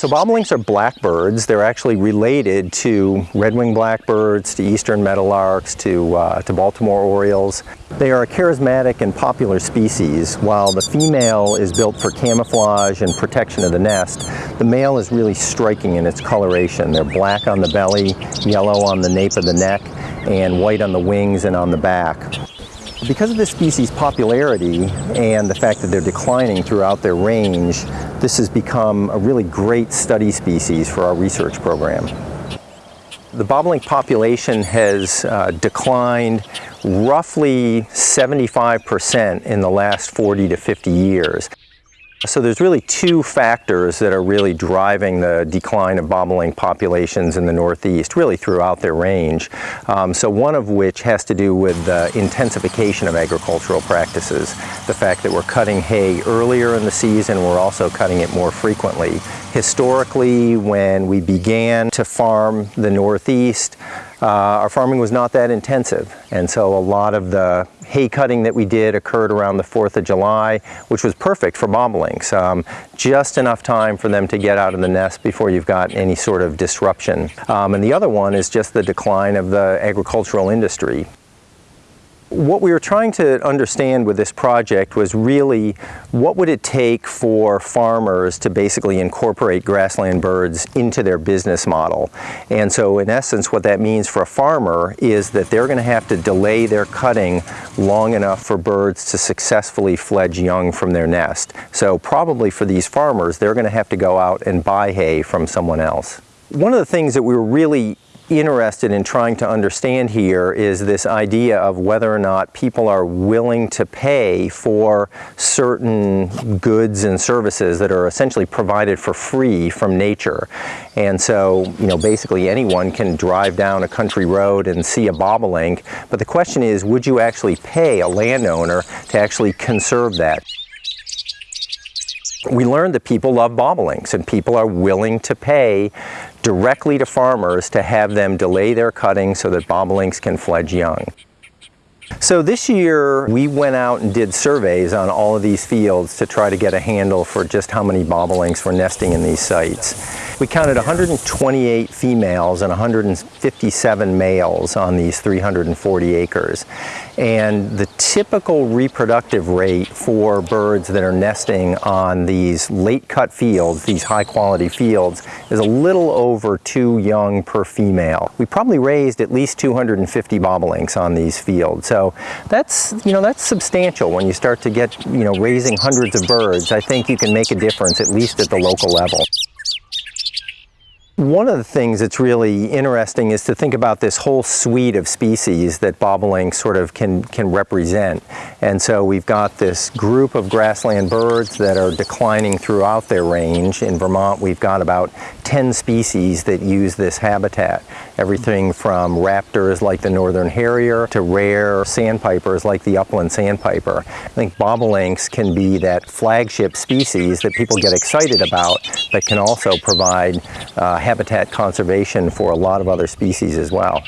so bobolinks are blackbirds. They're actually related to red-winged blackbirds, to eastern meadowlarks, to, uh, to Baltimore orioles. They are a charismatic and popular species. While the female is built for camouflage and protection of the nest, the male is really striking in its coloration. They're black on the belly, yellow on the nape of the neck, and white on the wings and on the back. Because of this species' popularity and the fact that they're declining throughout their range, this has become a really great study species for our research program. The bobolink population has uh, declined roughly 75% in the last 40 to 50 years. So there's really two factors that are really driving the decline of bobolink populations in the Northeast, really throughout their range. Um, so one of which has to do with the intensification of agricultural practices. The fact that we're cutting hay earlier in the season, we're also cutting it more frequently. Historically, when we began to farm the Northeast, uh, our farming was not that intensive. And so a lot of the hay cutting that we did occurred around the 4th of July, which was perfect for bobolinks. Um, just enough time for them to get out of the nest before you've got any sort of disruption. Um, and the other one is just the decline of the agricultural industry. What we were trying to understand with this project was really what would it take for farmers to basically incorporate grassland birds into their business model. And so in essence what that means for a farmer is that they're going to have to delay their cutting long enough for birds to successfully fledge young from their nest. So probably for these farmers they're going to have to go out and buy hay from someone else. One of the things that we were really interested in trying to understand here is this idea of whether or not people are willing to pay for certain goods and services that are essentially provided for free from nature. And so, you know, basically anyone can drive down a country road and see a bobolink, but the question is, would you actually pay a landowner to actually conserve that? We learned that people love bobolinks and people are willing to pay directly to farmers to have them delay their cutting so that bobolinks can fledge young. So this year we went out and did surveys on all of these fields to try to get a handle for just how many bobolinks were nesting in these sites. We counted 128 females and 157 males on these 340 acres. And the typical reproductive rate for birds that are nesting on these late cut fields, these high quality fields, is a little over two young per female. We probably raised at least 250 bobolinks on these fields. So that's, you know, that's substantial when you start to get, you know, raising hundreds of birds. I think you can make a difference at least at the local level. One of the things that's really interesting is to think about this whole suite of species that bobolinks sort of can, can represent. And so we've got this group of grassland birds that are declining throughout their range. In Vermont, we've got about 10 species that use this habitat. Everything from raptors like the northern harrier to rare sandpipers like the upland sandpiper. I think bobolinks can be that flagship species that people get excited about that can also provide uh, habitat conservation for a lot of other species as well.